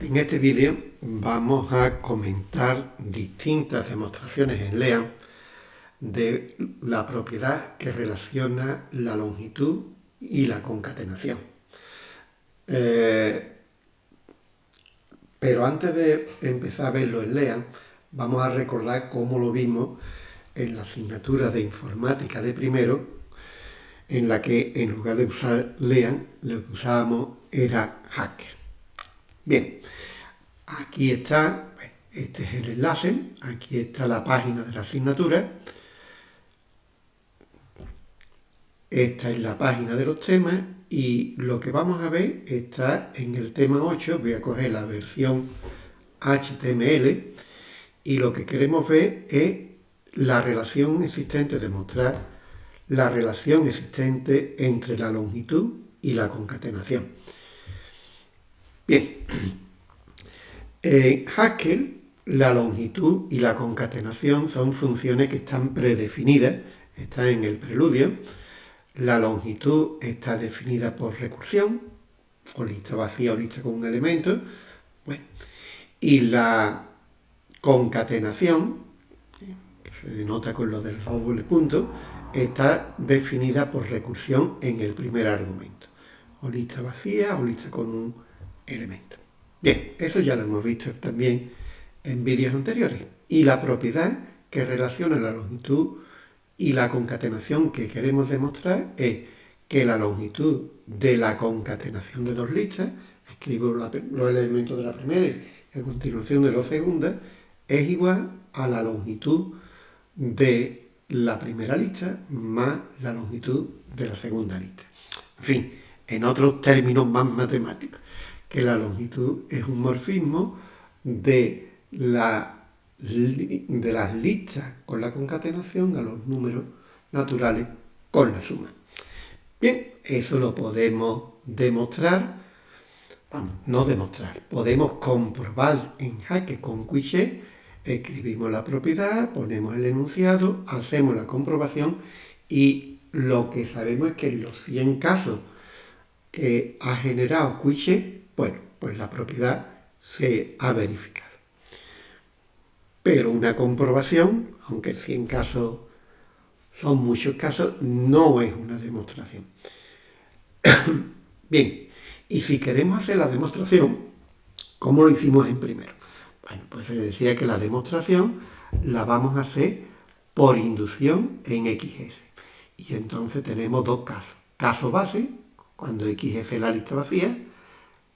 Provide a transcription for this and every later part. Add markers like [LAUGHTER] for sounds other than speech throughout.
En este vídeo vamos a comentar distintas demostraciones en LEAN de la propiedad que relaciona la longitud y la concatenación. Eh, pero antes de empezar a verlo en LEAN, vamos a recordar cómo lo vimos en la asignatura de informática de primero, en la que en lugar de usar LEAN, lo usábamos era Hacker. Bien, aquí está, este es el enlace, aquí está la página de la asignatura, esta es la página de los temas y lo que vamos a ver está en el tema 8, voy a coger la versión HTML y lo que queremos ver es la relación existente, demostrar la relación existente entre la longitud y la concatenación. Bien, en [CLEARS THROAT] Haskell la longitud y la concatenación son funciones que están predefinidas, están en el preludio. La longitud está definida por recursión, o lista vacía o lista con un elemento. y la concatenación, que se denota con lo del doble punto, está definida por recursión en el primer argumento. O lista vacía o lista con un elementos. Bien, eso ya lo hemos visto también en vídeos anteriores. Y la propiedad que relaciona la longitud y la concatenación que queremos demostrar es que la longitud de la concatenación de dos listas, escribo los elementos de la primera y a continuación de la segunda, es igual a la longitud de la primera lista más la longitud de la segunda lista. En fin, en otros términos más matemáticos que la longitud es un morfismo de, la, de las listas con la concatenación a los números naturales con la suma. Bien, eso lo podemos demostrar, vamos, no demostrar, podemos comprobar en Jaque con Quiché, escribimos la propiedad, ponemos el enunciado, hacemos la comprobación y lo que sabemos es que en los 100 casos que ha generado Quiché, bueno, pues la propiedad se ha verificado. Pero una comprobación, aunque 100 casos son muchos casos, no es una demostración. [COUGHS] Bien, y si queremos hacer la demostración, ¿cómo lo hicimos en primero? Bueno, pues se decía que la demostración la vamos a hacer por inducción en XS. Y entonces tenemos dos casos. Caso base, cuando XS es la lista vacía,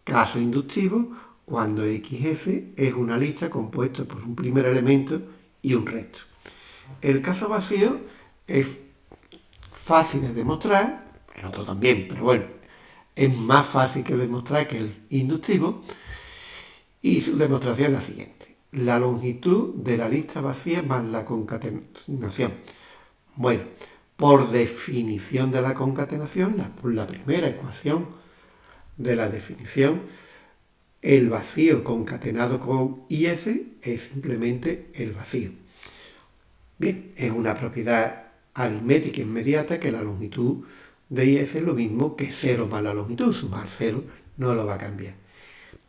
Caso inductivo cuando XS es una lista compuesta por un primer elemento y un resto. El caso vacío es fácil de demostrar, el otro también, pero bueno, es más fácil que demostrar que el inductivo, y su demostración es la siguiente. La longitud de la lista vacía más la concatenación. Bueno, por definición de la concatenación, la, la primera ecuación de la definición, el vacío concatenado con IS es simplemente el vacío. Bien, es una propiedad aritmética inmediata que la longitud de IS es lo mismo que 0 más la longitud. Sumar 0 no lo va a cambiar.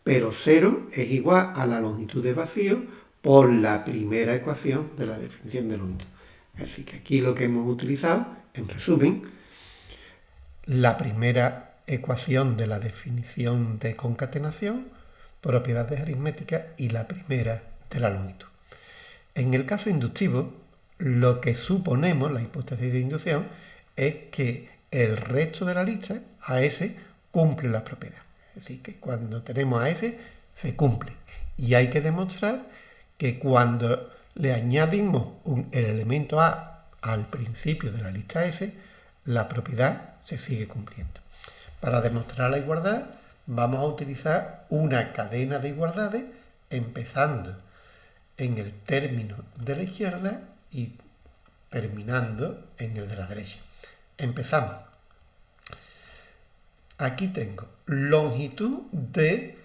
Pero 0 es igual a la longitud de vacío por la primera ecuación de la definición de longitud. Así que aquí lo que hemos utilizado, en resumen, la primera ecuación de la definición de concatenación, propiedades aritméticas y la primera de la longitud. En el caso inductivo, lo que suponemos, la hipótesis de inducción, es que el resto de la lista, AS, cumple la propiedad. Es decir, que cuando tenemos AS, se cumple. Y hay que demostrar que cuando le añadimos el elemento A al principio de la lista S, la propiedad se sigue cumpliendo. Para demostrar la igualdad vamos a utilizar una cadena de igualdades empezando en el término de la izquierda y terminando en el de la derecha. Empezamos. Aquí tengo longitud de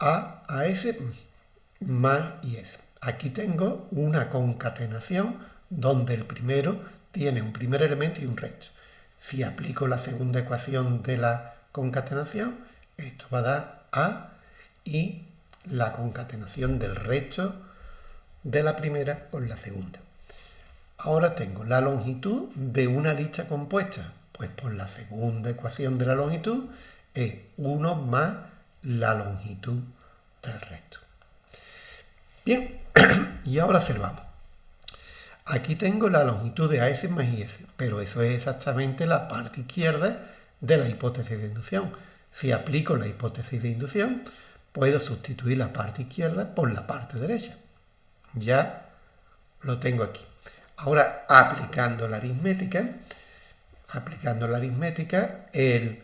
A a S más y S. Aquí tengo una concatenación donde el primero tiene un primer elemento y un resto. Si aplico la segunda ecuación de la concatenación, esto va a dar A y la concatenación del resto de la primera con la segunda. Ahora tengo la longitud de una lista compuesta. Pues por la segunda ecuación de la longitud es 1 más la longitud del resto. Bien, [CLEARS THROAT] y ahora observamos. Aquí tengo la longitud de AS más IS, pero eso es exactamente la parte izquierda de la hipótesis de inducción. Si aplico la hipótesis de inducción, puedo sustituir la parte izquierda por la parte derecha. Ya lo tengo aquí. Ahora, aplicando la aritmética, aplicando la aritmética, el,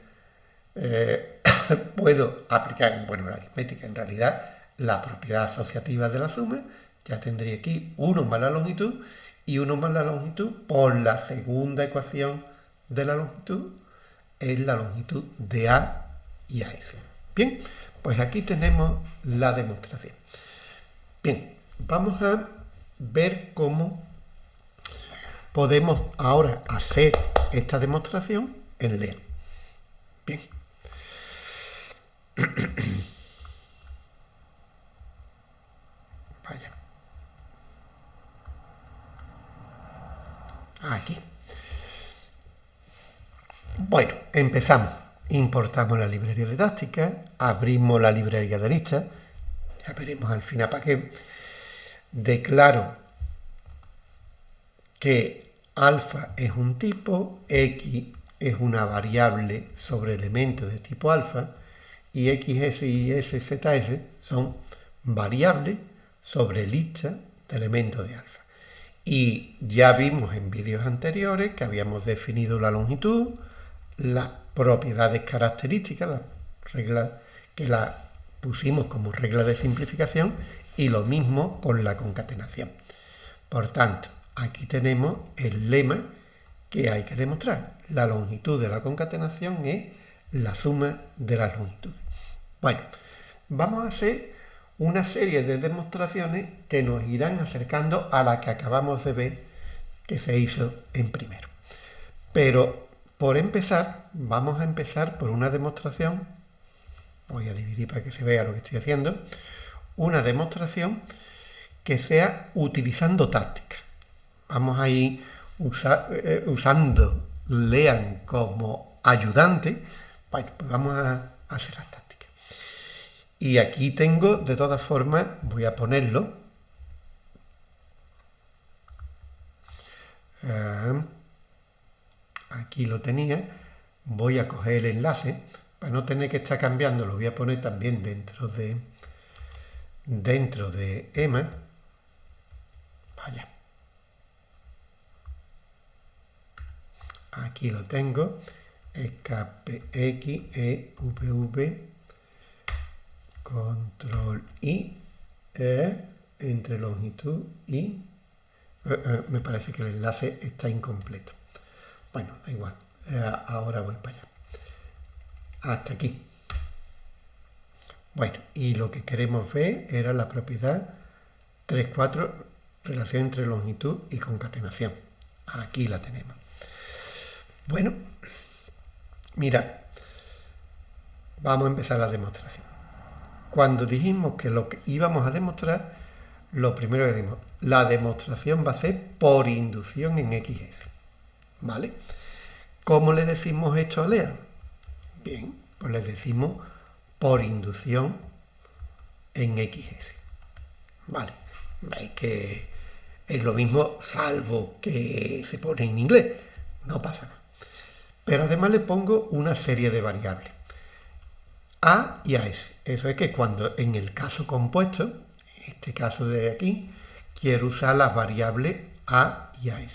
eh, [COUGHS] puedo aplicar, bueno, la aritmética en realidad, la propiedad asociativa de la suma, ya tendría aquí 1 más la longitud y 1 más la longitud por la segunda ecuación de la longitud es la longitud de A y AS. Bien, pues aquí tenemos la demostración. Bien, vamos a ver cómo podemos ahora hacer esta demostración en LEA. Bien. [CLEARS THROAT] Vaya. Aquí. Bueno, empezamos. Importamos la librería didáctica, abrimos la librería de lista, ya veremos al final para qué. Declaro que alfa es un tipo, x es una variable sobre elementos de tipo alfa y xs y szs son variables sobre lista de elementos de alfa. Y ya vimos en vídeos anteriores que habíamos definido la longitud, las propiedades características, las reglas que la pusimos como regla de simplificación y lo mismo con la concatenación. Por tanto, aquí tenemos el lema que hay que demostrar. La longitud de la concatenación es la suma de las longitudes. Bueno, vamos a hacer una serie de demostraciones que nos irán acercando a la que acabamos de ver que se hizo en primero. Pero por empezar, vamos a empezar por una demostración, voy a dividir para que se vea lo que estoy haciendo, una demostración que sea utilizando táctica vamos a ir eh, usando lean como ayudante, bueno, pues vamos a, hacer tácticas. Y aquí tengo, de todas formas, voy a ponerlo. Ah, aquí lo tenía. Voy a coger el enlace para no tener que estar cambiando. Lo voy a poner también dentro de dentro de EMA. Vaya. aquí lo tengo, escape X, E, V, control I, E, entre longitud y eh, eh, me parece que el enlace está incompleto. Bueno, da igual, eh, ahora voy para allá. Hasta aquí. Bueno, y lo que queremos ver era la propiedad 3,4, relación entre longitud y concatenación. Aquí la tenemos. Bueno, mira, vamos a empezar la demostración. Cuando dijimos que lo que íbamos a demostrar, lo primero que dijimos, la demostración va a ser por inducción en XS. ¿Vale? ¿Cómo le decimos esto a Lea? Bien, pues le decimos por inducción en XS. ¿Vale? Veis que es lo mismo salvo que se pone en inglés. No pasa nada. Pero además le pongo una serie de variables. A y AS. Eso es que cuando en el caso compuesto, en este caso de aquí, quiero usar las variables A y AS.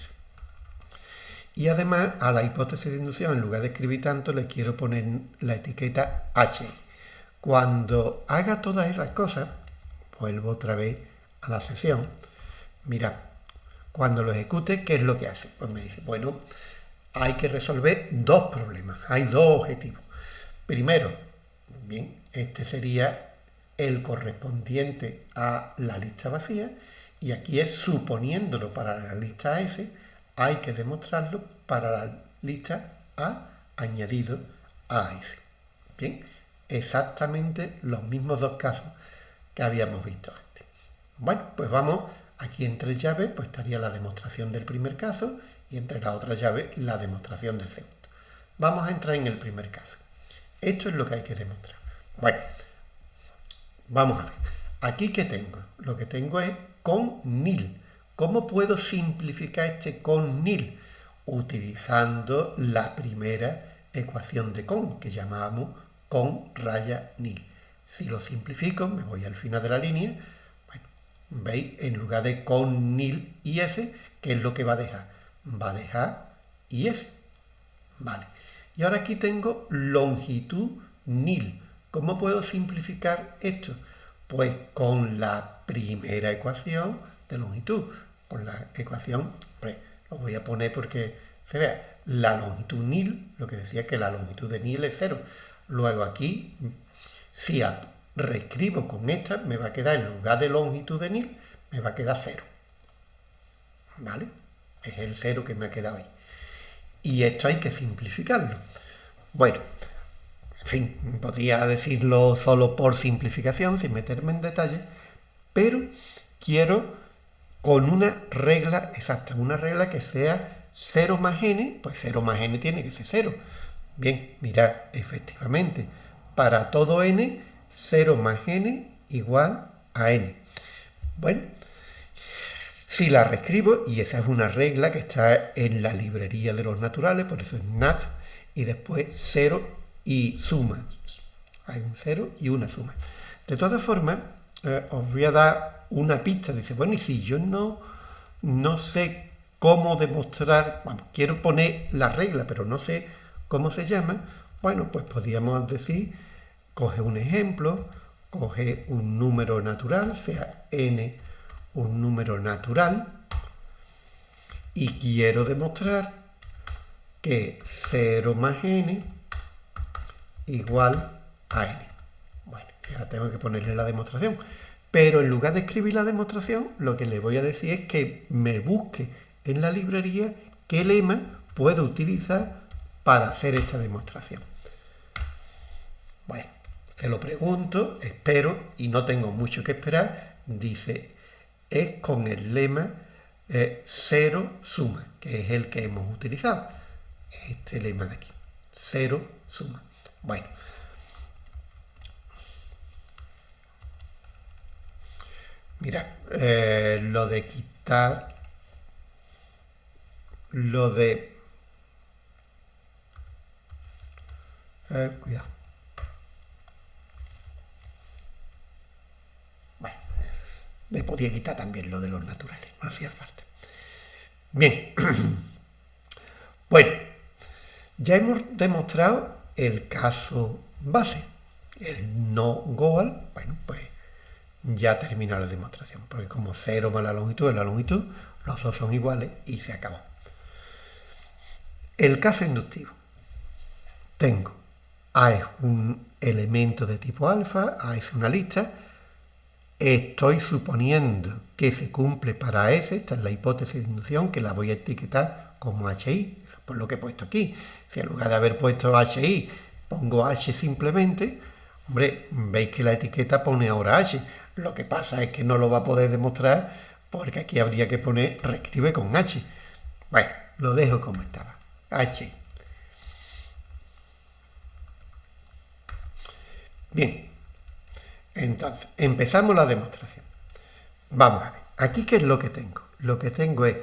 Y además a la hipótesis de inducción, en lugar de escribir tanto, le quiero poner la etiqueta H. Cuando haga todas esas cosas, vuelvo otra vez a la sesión. Mira, cuando lo ejecute, ¿qué es lo que hace? Pues me dice, bueno, hay que resolver dos problemas, hay dos objetivos. Primero, bien, este sería el correspondiente a la lista vacía y aquí es suponiéndolo para la lista S, hay que demostrarlo para la lista A añadido a S. Bien, exactamente los mismos dos casos que habíamos visto antes. Bueno, pues vamos, aquí entre llaves, pues estaría la demostración del primer caso y entre la otra llave la demostración del segundo. Vamos a entrar en el primer caso. Esto es lo que hay que demostrar. Bueno, vamos a ver. Aquí que tengo, lo que tengo es con nil. ¿Cómo puedo simplificar este con nil? Utilizando la primera ecuación de con, que llamamos con raya nil. Si lo simplifico, me voy al final de la línea, bueno, veis, en lugar de con nil y s, ¿qué es lo que va a dejar? Va a dejar y s. Vale. Y ahora aquí tengo longitud nil. ¿Cómo puedo simplificar esto? Pues con la primera ecuación de longitud, con la ecuación, lo voy a poner porque se vea, la longitud nil, lo que decía que la longitud de nil es cero. Luego aquí, si reescribo con esta, me va a quedar en lugar de longitud de nil, me va a quedar cero. ¿Vale? Es el cero que me ha quedado ahí. Y esto hay que simplificarlo. Bueno, en fin, podría decirlo solo por simplificación, sin meterme en detalle, pero quiero con una regla exacta, una regla que sea 0 más n, pues 0 más n tiene que ser 0. Bien, mirad, efectivamente, para todo n, 0 más n igual a n. Bueno, si la reescribo, y esa es una regla que está en la librería de los naturales, por eso es nat, y después 0 y suma. Hay un 0 y una suma. De todas formas, eh, os voy a dar una pista. Dice, bueno, y si yo no, no sé cómo demostrar, bueno, quiero poner la regla, pero no sé cómo se llama, bueno, pues podríamos decir, coge un ejemplo, coge un número natural, sea n un número natural, y quiero demostrar que 0 más n igual a n. Bueno, ya tengo que ponerle la demostración. Pero en lugar de escribir la demostración, lo que le voy a decir es que me busque en la librería qué lema puedo utilizar para hacer esta demostración. Bueno, se lo pregunto, espero y no tengo mucho que esperar. Dice es con el lema eh, cero suma, que es el que hemos utilizado. Este lema de aquí, cero suma. Bueno. Mira, eh, lo de quitar, lo de... Cuidado. Me podía quitar también lo de los naturales, no hacía falta. Bien, [CLEARS THROAT] bueno, ya hemos demostrado el caso base, el no goal, bueno, pues ya terminó la demostración, porque como 0 más la longitud es la longitud, los dos son iguales y se acabó. El caso inductivo. Tengo A es un elemento de tipo alfa, A es una lista, Estoy suponiendo que se cumple para S, esta es la hipótesis de inducción, que la voy a etiquetar como HI, por lo que he puesto aquí. Si en lugar de haber puesto HI pongo H simplemente, hombre, veis que la etiqueta pone ahora H. Lo que pasa es que no lo va a poder demostrar porque aquí habría que poner reescribe con H. Bueno, lo dejo como estaba. H. Bien, entonces, empezamos la demostración. Vamos a ver, aquí qué es lo que tengo. Lo que tengo es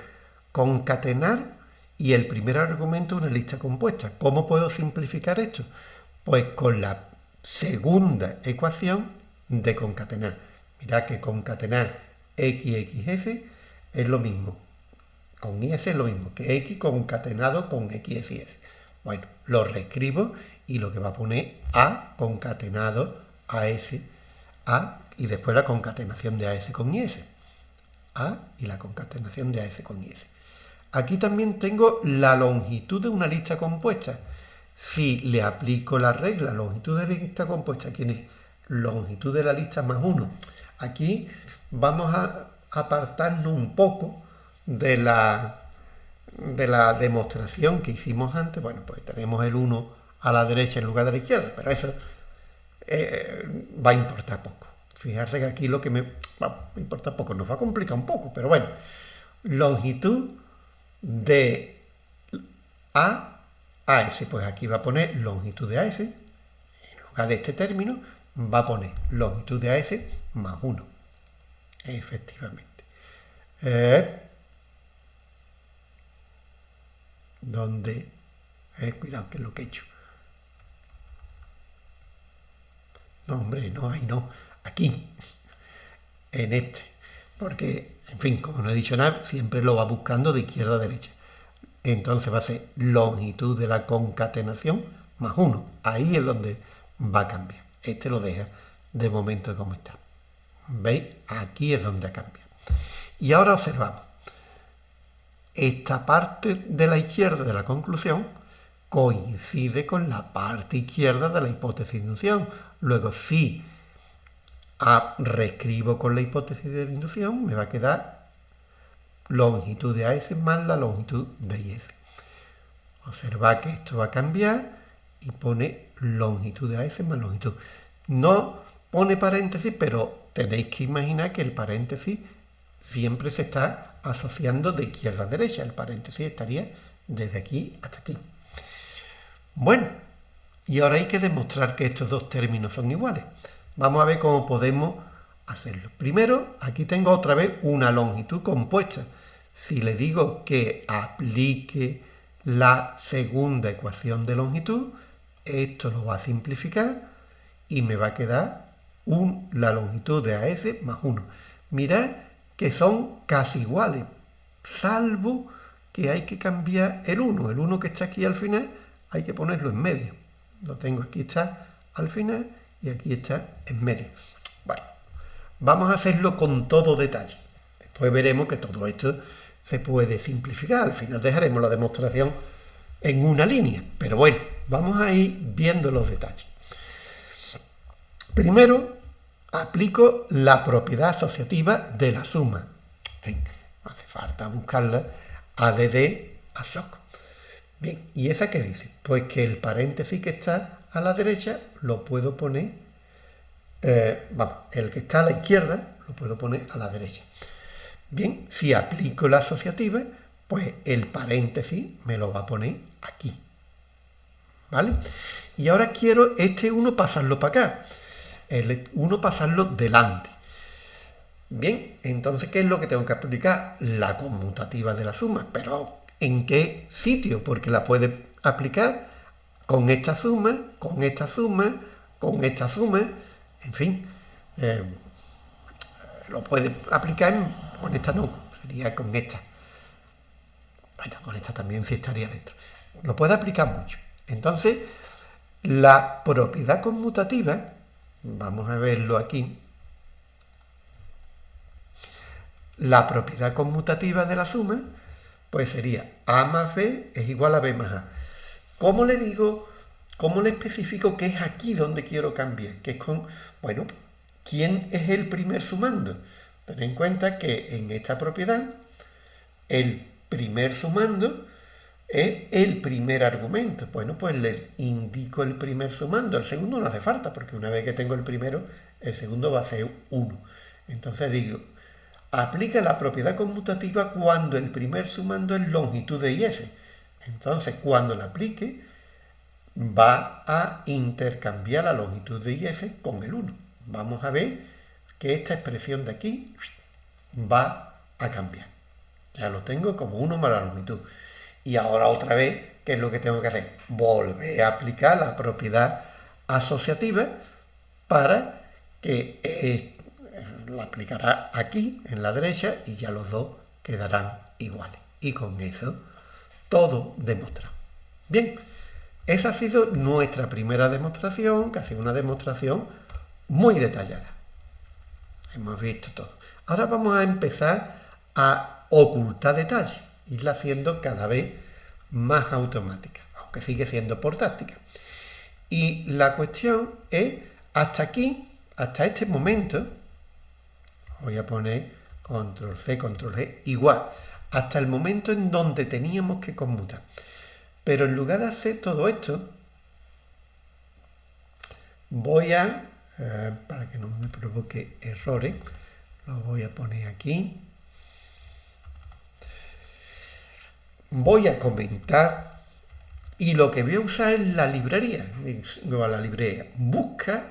concatenar y el primer argumento una lista compuesta. ¿Cómo puedo simplificar esto? Pues con la segunda ecuación de concatenar. Mirad que concatenar x, x, s es lo mismo. Con is es lo mismo que x concatenado con x, y s. Bueno, lo reescribo y lo que va a poner a concatenado a s a y después la concatenación de AS con IS. A y la concatenación de AS con IS. Aquí también tengo la longitud de una lista compuesta. Si le aplico la regla longitud de lista compuesta, ¿quién es? Longitud de la lista más 1. Aquí vamos a apartarnos un poco de la, de la demostración que hicimos antes. Bueno, pues tenemos el 1 a la derecha en lugar de la izquierda, pero eso eh, va a importar poco. Fijarse que aquí lo que me va a importar poco, nos va a complicar un poco, pero bueno, longitud de A a S, pues aquí va a poner longitud de AS, en lugar de este término, va a poner longitud de AS más 1, efectivamente. Eh, donde, eh, cuidado que es lo que he hecho. No, hombre, no, ahí no, aquí, en este, porque, en fin, como no he dicho nada, siempre lo va buscando de izquierda a derecha. Entonces va a ser longitud de la concatenación más 1. Ahí es donde va a cambiar. Este lo deja de momento como está. ¿Veis? Aquí es donde cambia. Y ahora observamos. Esta parte de la izquierda de la conclusión coincide con la parte izquierda de la hipótesis de inducción. Luego, si reescribo con la hipótesis de inducción, me va a quedar longitud de AS más la longitud de IS. Observa que esto va a cambiar y pone longitud de AS más longitud. No pone paréntesis, pero tenéis que imaginar que el paréntesis siempre se está asociando de izquierda a derecha. El paréntesis estaría desde aquí hasta aquí. Bueno, y ahora hay que demostrar que estos dos términos son iguales. Vamos a ver cómo podemos hacerlo. Primero, aquí tengo otra vez una longitud compuesta. Si le digo que aplique la segunda ecuación de longitud, esto lo va a simplificar y me va a quedar la longitud de AS más 1. Mirad que son casi iguales, salvo que hay que cambiar el 1. El 1 que está aquí al final hay que ponerlo en medio. Lo tengo aquí está al final y aquí está en medio. Bueno, vamos a hacerlo con todo detalle. Después veremos que todo esto se puede simplificar. Al final dejaremos la demostración en una línea. Pero bueno, vamos a ir viendo los detalles. Primero, aplico la propiedad asociativa de la suma. En fin, hace falta buscarla ADD a SOC. Bien, ¿y esa qué dice? Pues que el paréntesis que está a la derecha lo puedo poner, eh, vamos, el que está a la izquierda lo puedo poner a la derecha. Bien, si aplico la asociativa, pues el paréntesis me lo va a poner aquí. ¿Vale? Y ahora quiero este 1 pasarlo para acá. El 1 pasarlo delante. Bien, entonces, ¿qué es lo que tengo que aplicar? La conmutativa de la suma. Pero, ¿en qué sitio? Porque la puede aplicar con esta suma, con esta suma, con esta suma, en fin. Eh, lo puede aplicar con esta no, sería con esta. Bueno, con esta también sí estaría dentro. Lo puede aplicar mucho. Entonces, la propiedad conmutativa, vamos a verlo aquí, la propiedad conmutativa de la suma, pues sería A más B es igual a B más A. ¿Cómo le digo, cómo le especifico que es aquí donde quiero cambiar? Que es con, bueno, ¿quién es el primer sumando? Ten en cuenta que en esta propiedad el primer sumando es el primer argumento. Bueno, pues le indico el primer sumando. El segundo no hace falta, porque una vez que tengo el primero, el segundo va a ser 1. Entonces digo, aplica la propiedad conmutativa cuando el primer sumando es longitud de IS. Entonces, cuando la aplique, va a intercambiar la longitud de IS con el 1. Vamos a ver que esta expresión de aquí va a cambiar. Ya lo tengo como 1 más la longitud. Y ahora otra vez, ¿qué es lo que tengo que hacer? Volver a aplicar la propiedad asociativa para que la aplicará aquí, en la derecha, y ya los dos quedarán iguales. Y con eso, todo demostrado. Bien, esa ha sido nuestra primera demostración, que ha sido una demostración muy detallada. Hemos visto todo. Ahora vamos a empezar a ocultar detalles, irla haciendo cada vez más automática, aunque sigue siendo por táctica. Y la cuestión es, hasta aquí, hasta este momento, voy a poner control C, control G, igual, hasta el momento en donde teníamos que conmutar. Pero en lugar de hacer todo esto, voy a, eh, para que no me provoque errores, lo voy a poner aquí. Voy a comentar y lo que voy a usar es la librería. Digo a la librería, busca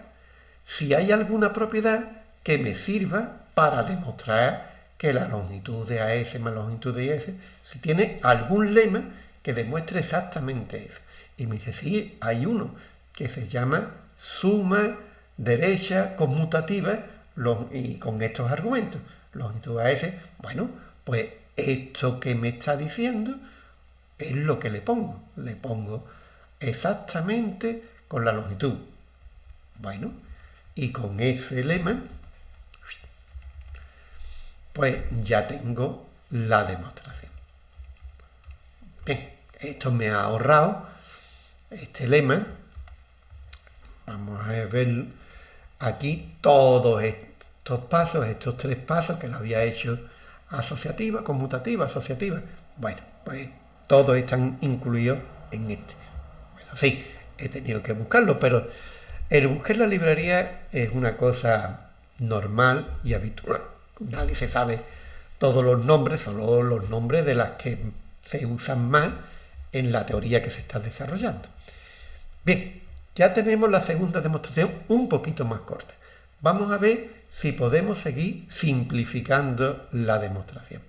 si hay alguna propiedad que me sirva para demostrar que la longitud de AS más longitud de IS, si tiene algún lema que demuestre exactamente eso. Y me dice, sí, hay uno que se llama suma derecha conmutativa y con estos argumentos. Longitud AS, bueno, pues esto que me está diciendo es lo que le pongo. Le pongo exactamente con la longitud. Bueno, y con ese lema, pues ya tengo la demostración. Bien, esto me ha ahorrado este lema. Vamos a ver aquí todos estos pasos, estos tres pasos que lo había hecho asociativa, conmutativa, asociativa. Bueno, pues todos están incluidos en este. Bueno, sí, he tenido que buscarlo, pero el buscar la librería es una cosa normal y habitual. Nadie se sabe todos los nombres, solo los nombres de las que se usan más en la teoría que se está desarrollando. Bien, ya tenemos la segunda demostración un poquito más corta. Vamos a ver si podemos seguir simplificando la demostración.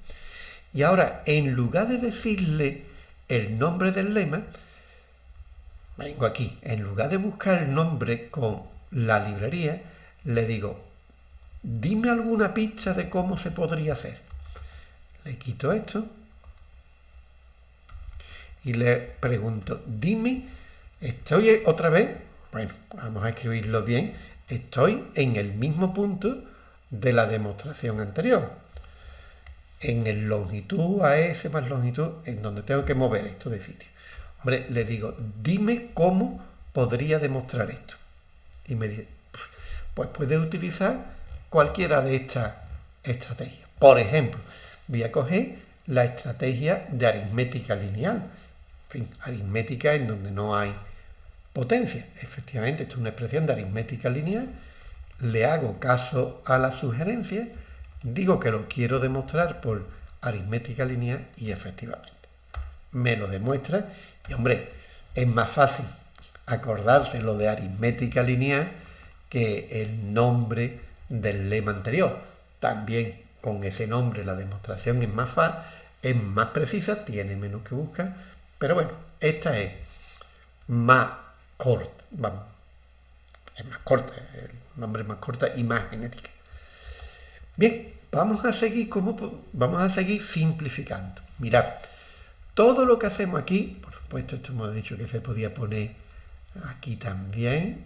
Y ahora, en lugar de decirle el nombre del lema, vengo aquí, en lugar de buscar el nombre con la librería, le digo, dime alguna pista de cómo se podría hacer. Le quito esto y le pregunto, dime, estoy otra vez, bueno, vamos a escribirlo bien, estoy en el mismo punto de la demostración anterior en el longitud a ese más longitud, en donde tengo que mover esto de sitio. Hombre, le digo, dime cómo podría demostrar esto. Y me dice, pues puede utilizar cualquiera de estas estrategias. Por ejemplo, voy a coger la estrategia de aritmética lineal. Fin, aritmética en donde no hay potencia. Efectivamente, esto es una expresión de aritmética lineal. Le hago caso a la sugerencia Digo que lo quiero demostrar por aritmética lineal y efectivamente me lo demuestra. Y hombre, es más fácil acordarse lo de aritmética lineal que el nombre del lema anterior. También con ese nombre la demostración es más es más precisa, tiene menos que buscar, pero bueno, esta es más corta, es más corta, el nombre más corta y más genética. Bien, vamos a seguir como vamos a seguir simplificando. Mirad, todo lo que hacemos aquí, por supuesto, esto hemos dicho que se podía poner aquí también.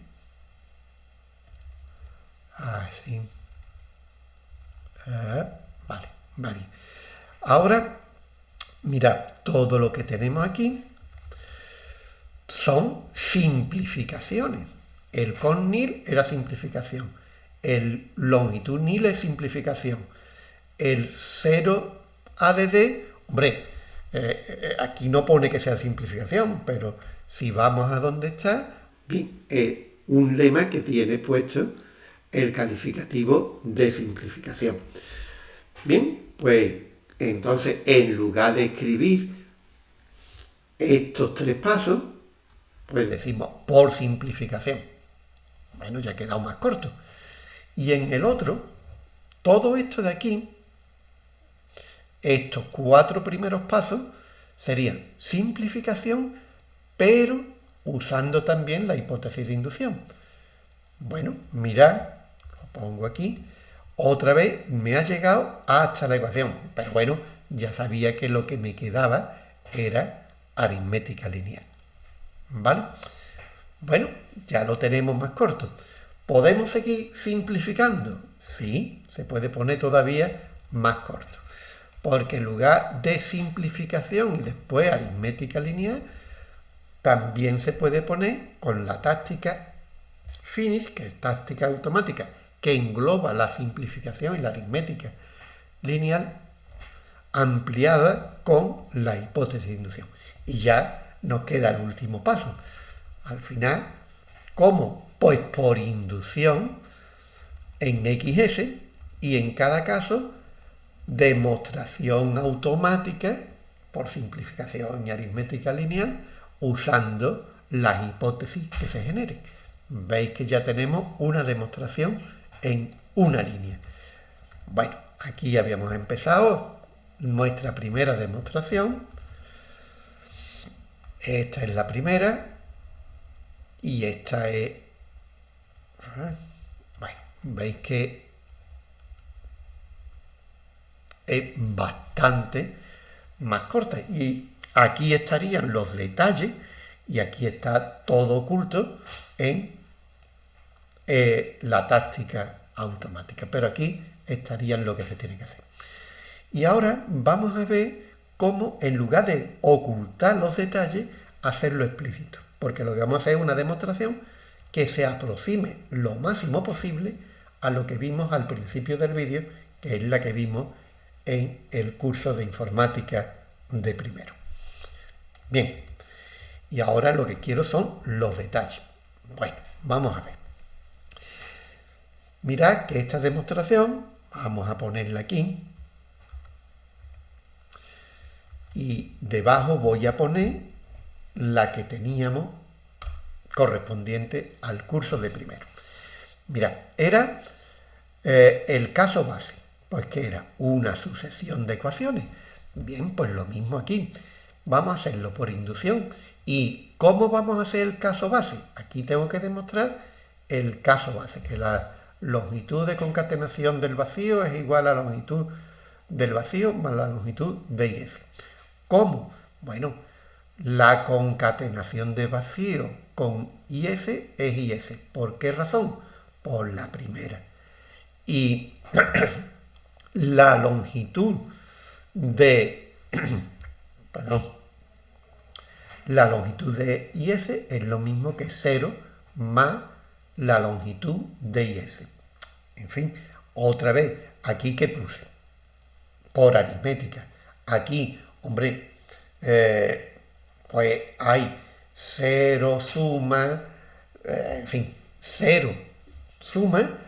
Así. Ah, vale, vale. Ahora, mirad, todo lo que tenemos aquí son simplificaciones. El con nil era simplificación el longitud nil es simplificación. El 0 ADD, hombre, eh, eh, aquí no pone que sea simplificación, pero si vamos a donde está, bien, es un lema que tiene puesto el calificativo de simplificación. Bien, pues entonces en lugar de escribir estos tres pasos, pues decimos por simplificación. Bueno, ya ha quedado más corto. Y en el otro, todo esto de aquí, estos cuatro primeros pasos, serían simplificación, pero usando también la hipótesis de inducción. Bueno, mirad, lo pongo aquí, otra vez me ha llegado hasta la ecuación, pero bueno, ya sabía que lo que me quedaba era aritmética lineal. ¿Vale? Bueno, ya lo tenemos más corto. ¿Podemos seguir simplificando? Sí, se puede poner todavía más corto. Porque en lugar de simplificación y después aritmética lineal, también se puede poner con la táctica finish, que es táctica automática, que engloba la simplificación y la aritmética lineal ampliada con la hipótesis de inducción. Y ya nos queda el último paso. Al final, ¿cómo Pues por inducción en XS y en cada caso demostración automática por simplificación y aritmética lineal usando las hipótesis que se generen. Veis que ya tenemos una demostración en una línea. Bueno, aquí habíamos empezado nuestra primera demostración. Esta es la primera y esta es... Bueno, veis que es bastante más corta. Y aquí estarían los detalles y aquí está todo oculto en la táctica automática. Pero aquí estarían lo que se tiene que hacer. Y ahora vamos a ver cómo en lugar de ocultar los detalles, hacerlo explícito. Porque lo que vamos a hacer es una demostración que se aproxime lo máximo posible a lo que vimos al principio del vídeo, que es la que vimos en el curso de informática de primero. Bien, y ahora lo que quiero son los detalles. Bueno, vamos a ver. Mirad que esta demostración, vamos a ponerla aquí, y debajo voy a poner la que teníamos correspondiente al curso de primero. Mirad, era eh, el caso base, pues que era una sucesión de ecuaciones. Bien, pues lo mismo aquí. Vamos a hacerlo por inducción. ¿Y cómo vamos a hacer el caso base? Aquí tengo que demostrar el caso base, que la longitud de concatenación del vacío es igual a la longitud del vacío más la longitud de IS. ¿Cómo? Bueno, la concatenación de vacío con IS es IS. ¿Por qué razón? Por la primera. Y [CLEARS THROAT] la longitud de... [CLEARS THROAT] perdón. La longitud de IS es lo mismo que 0 más la longitud de IS. En fin, otra vez, aquí que puse, por aritmética. Aquí, hombre, eh, pues hay 0 suma, eh, en fin, 0 suma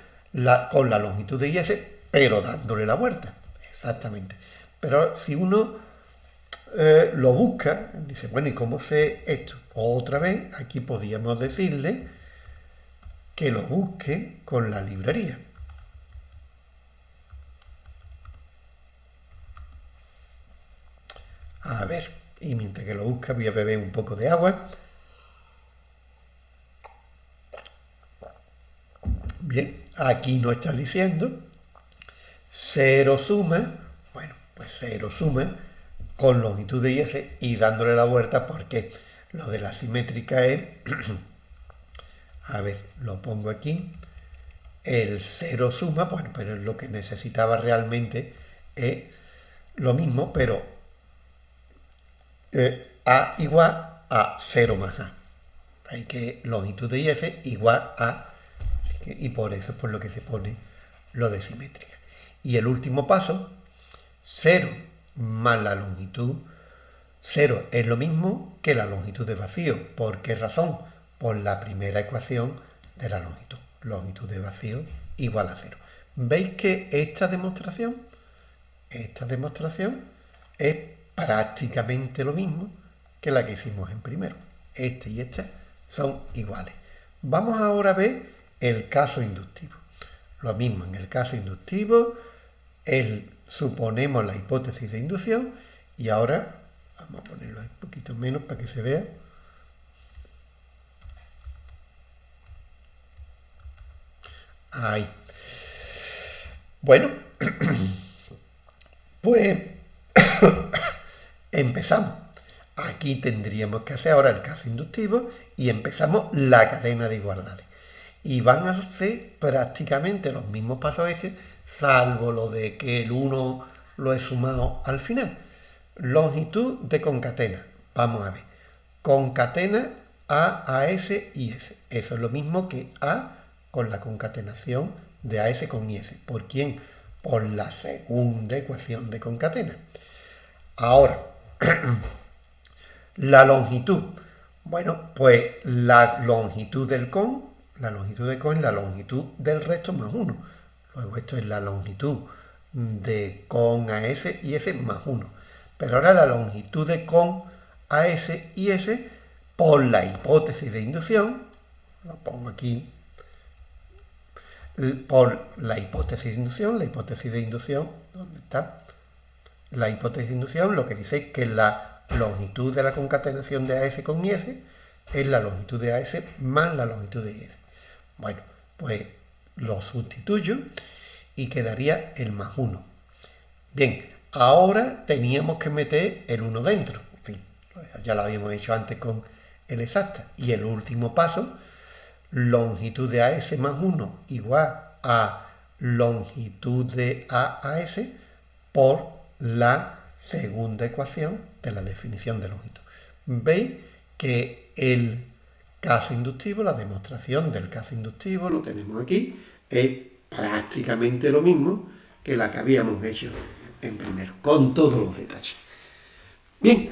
con la longitud de IS, pero dándole la vuelta. Exactamente. Pero si uno eh, lo busca, dice, bueno, ¿y cómo sé esto? Otra vez, aquí podríamos decirle que lo busque con la librería. A ver, y mientras que lo busca voy a beber un poco de agua. Bien, aquí no está diciendo cero suma, bueno, pues cero suma con longitud de IS y dándole la vuelta porque lo de la simétrica es [CLEARS THROAT] A ver, lo pongo aquí. El cero suma, bueno, pero lo que necesitaba realmente es lo mismo, pero eh, A igual a 0 más A. Hay que longitud de IS igual a... y por eso es por lo que se pone lo de simétrica. Y el último paso, 0 más la longitud. 0 es lo mismo que la longitud de vacío. ¿Por qué razón? Por la primera ecuación de la longitud. Longitud de vacío igual a cero. ¿Veis que esta demostración, esta demostración es prácticamente lo mismo que la que hicimos en primero? Este y este son iguales. Vamos ahora a ver el caso inductivo. Lo mismo en el caso inductivo, el, suponemos la hipótesis de inducción y ahora vamos a ponerlo un poquito menos para que se vea. Ahí. Bueno, pues [COUGHS] empezamos. Aquí tendríamos que hacer ahora el caso inductivo y empezamos la cadena de igualdades. Y van a ser prácticamente los mismos pasos este, salvo lo de que el 1 lo he sumado al final. Longitud de concatena. Vamos a ver. Concatena A, a, S y S. Eso es lo mismo que A con la concatenación de AS con IS. ¿Por quién? Por la segunda ecuación de concatena. Ahora, [CLEARS THROAT] la longitud. Bueno, pues la longitud del con la longitud de con es la longitud del resto más 1. Luego esto es la longitud de con a s y s más 1. Pero ahora la longitud de con a s y s por la hipótesis de inducción, lo pongo aquí, por la hipótesis de inducción, la hipótesis de inducción, ¿dónde está? La hipótesis de inducción lo que dice es que la longitud de la concatenación de AS con IS es la longitud de AS más la longitud de IS. Bueno, pues lo sustituyo y quedaría el más 1. Bien, ahora teníamos que meter el 1 dentro. En fin, ya lo habíamos hecho antes con el exacta. Y el último paso, longitud de AS más 1 igual a longitud de AAS por la segunda ecuación de la definición de longitud. Veis que el caso inductivo, la demostración del caso inductivo, lo tenemos aquí, es prácticamente lo mismo que la que habíamos hecho en primero, con todos los detalles. Bien,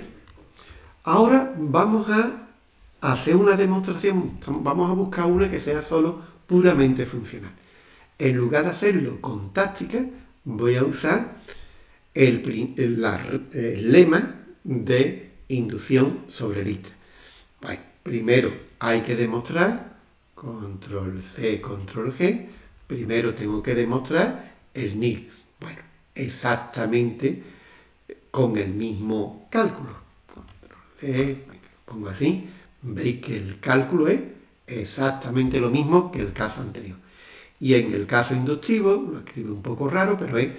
ahora vamos a hacer una demostración, vamos a buscar una que sea solo puramente funcional. En lugar de hacerlo con táctica, voy a usar el, lema de inducción sobre lista. primero hay que demostrar, control C, control G, primero tengo que demostrar el NIL. Bueno, exactamente con el mismo cálculo. Control C, pongo así, veis que el cálculo es exactamente lo mismo que el caso anterior. Y en el caso inductivo, lo escribe un poco raro, pero es,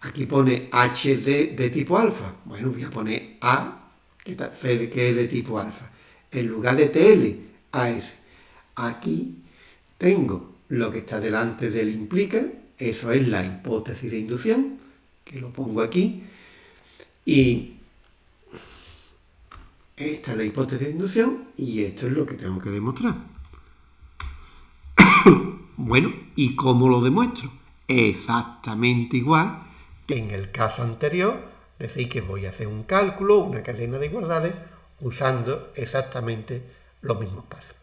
aquí pone HD de tipo alfa. Bueno, voy a poner A, que es de tipo alfa. En lugar de TL, AS. Aquí tengo lo que está delante del implica, eso es la hipótesis de inducción, que lo pongo aquí, y esta es la hipótesis de inducción y esto es lo que tengo que demostrar. [COUGHS] bueno, ¿y cómo lo demuestro? Exactamente igual que en el caso anterior, decir que voy a hacer un cálculo, una cadena de igualdades, usando exactamente los mismos pasos.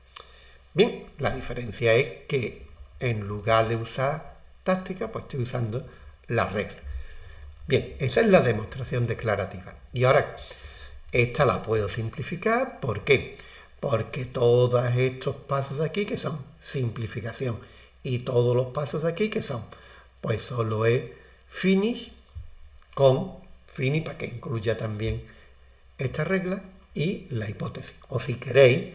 Bien, la diferencia es que en lugar de usar táctica, pues estoy usando la regla. Bien, esa es la demostración declarativa. Y ahora, esta la puedo simplificar. ¿Por qué? Porque todos estos pasos aquí que son simplificación y todos los pasos aquí que son, pues solo es finish con finish para que incluya también esta regla y la hipótesis. O si queréis, en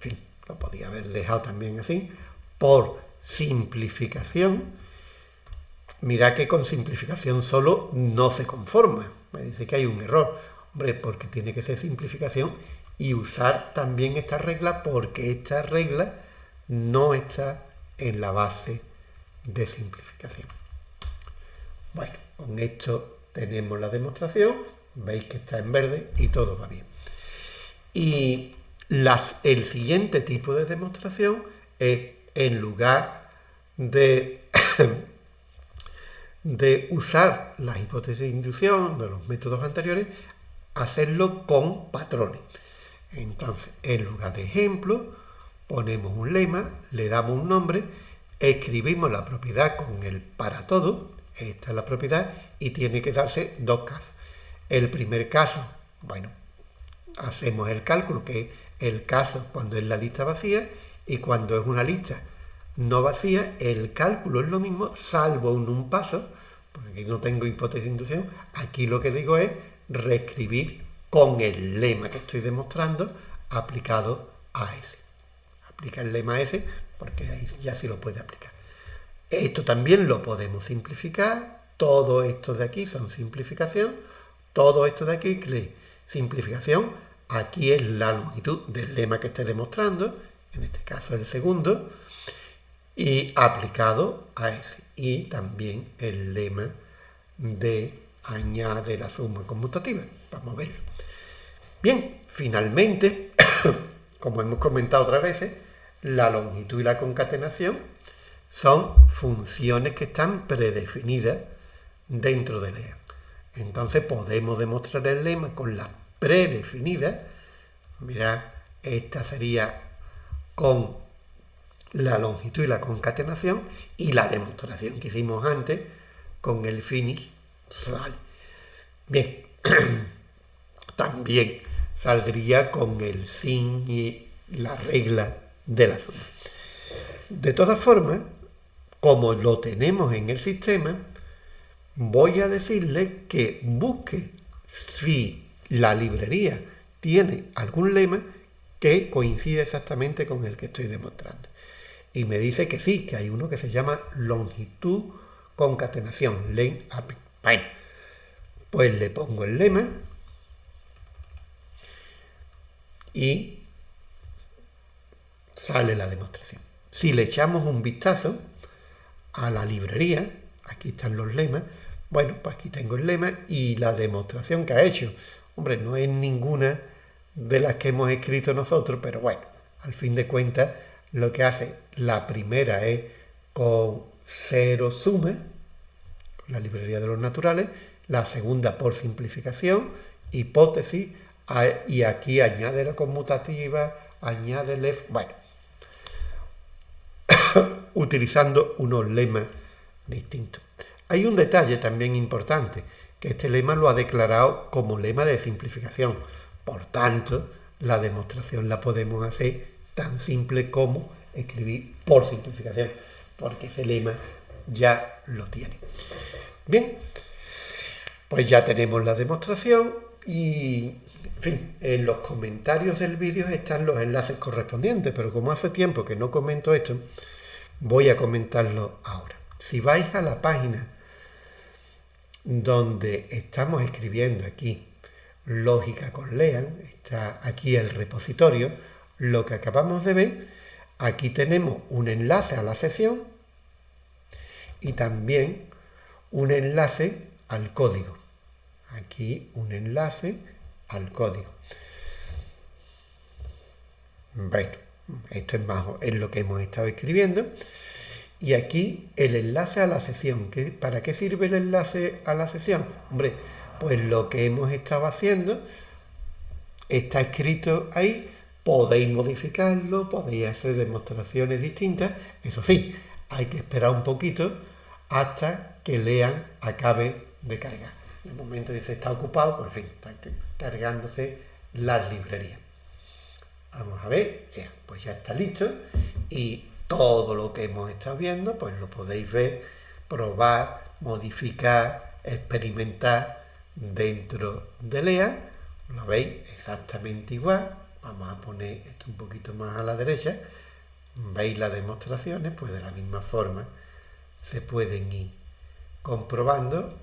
fin, lo podía haber dejado también así, por simplificación, mira que con simplificación solo no se conforma. Me dice que hay un error Hombre, porque tiene que ser simplificación y usar también esta regla porque esta regla no está en la base de simplificación. Bueno, con esto tenemos la demostración, veis que está en verde y todo va bien. Y el siguiente tipo de demostración es en lugar [COUGHS] de usar las hipótesis de inducción de los métodos anteriores, hacerlo con patrones. Entonces, en lugar de ejemplo, ponemos un lema, le damos un nombre, escribimos la propiedad con el para todo, esta es la propiedad, y tiene que darse dos casos. El primer caso, bueno, hacemos el cálculo, que es el caso cuando es la lista vacía, y cuando es una lista no vacía, el cálculo es lo mismo, salvo en un paso, porque aquí no tengo hipótesis de inducción, aquí lo que digo es reescribir con el lema que estoy demostrando aplicado a ese. Aplica el lema ese porque ahí ya se lo puede aplicar. Esto también lo podemos simplificar. Todo esto de aquí son simplificación. Todo esto de aquí es simplificación. Aquí es la longitud del lema que esté demostrando, en este caso el segundo, y aplicado a ese. Y también el lema de añade la suma conmutativa. Vamos a verlo. Bien, finalmente, [COUGHS] como hemos comentado otras veces, la longitud y la concatenación son funciones que están predefinidas dentro del lema. Entonces podemos demostrar el lema con la predefinida. Mirad, esta sería con la longitud y la concatenación y la demostración que hicimos antes con el finish Bien, [CLEARS THROAT] también saldría con el sin y la regla de la suma. De todas formas, como lo tenemos en el sistema, voy a decirle que busque si la librería tiene algún lema que coincide exactamente con el que estoy demostrando. Y me dice que sí, que hay uno que se llama longitud concatenación, len. Bueno, pues le pongo el lema y sale la demostración. Si le echamos un vistazo a la librería, aquí están los lemas, bueno, pues aquí tengo el lema y la demostración que ha hecho. Hombre, no es ninguna de las que hemos escrito nosotros, pero bueno, al fin de cuentas, lo que hace la primera es con cero suma, la librería de los naturales, la segunda por simplificación, hipótesis, y aquí añade la conmutativa, añade el bueno, [COUGHS] utilizando unos lemas distintos. Hay un detalle también importante, que este lema lo ha declarado como lema de simplificación. Por tanto, la demostración la podemos hacer tan simple como escribir por simplificación, porque ese lema ya lo tiene. Bien, pues ya tenemos la demostración y, en los comentarios del vídeo están los enlaces correspondientes, pero como hace tiempo que no comento esto, voy a comentarlo ahora. Si vais a la página donde estamos escribiendo aquí lógica con Lean, está aquí el repositorio, lo que acabamos de ver, aquí tenemos un enlace a la sesión y también un enlace al código. Aquí un enlace al código. Bueno, esto es más es lo que hemos estado escribiendo. Y aquí el enlace a la sesión. ¿Para qué sirve el enlace a la sesión? Hombre, pues lo que hemos estado haciendo está escrito ahí. Podéis modificarlo, podéis hacer demostraciones distintas. Eso sí, hay que esperar un poquito hasta que lean acabe de cargar. De momento dice está ocupado, pues en fin, está cargándose las librerías. Vamos a ver, pues ya está listo y todo lo que hemos estado viendo, pues lo podéis ver, probar, modificar, experimentar dentro de LEA. Lo veis exactamente igual. Vamos a poner esto un poquito más a la derecha. Veis las demostraciones, pues de la misma forma se pueden ir comprobando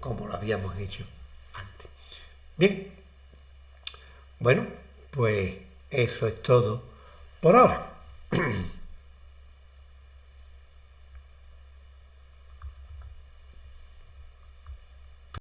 como lo habíamos hecho antes. Bien, bueno, pues eso es todo por ahora. [CLEARS THROAT]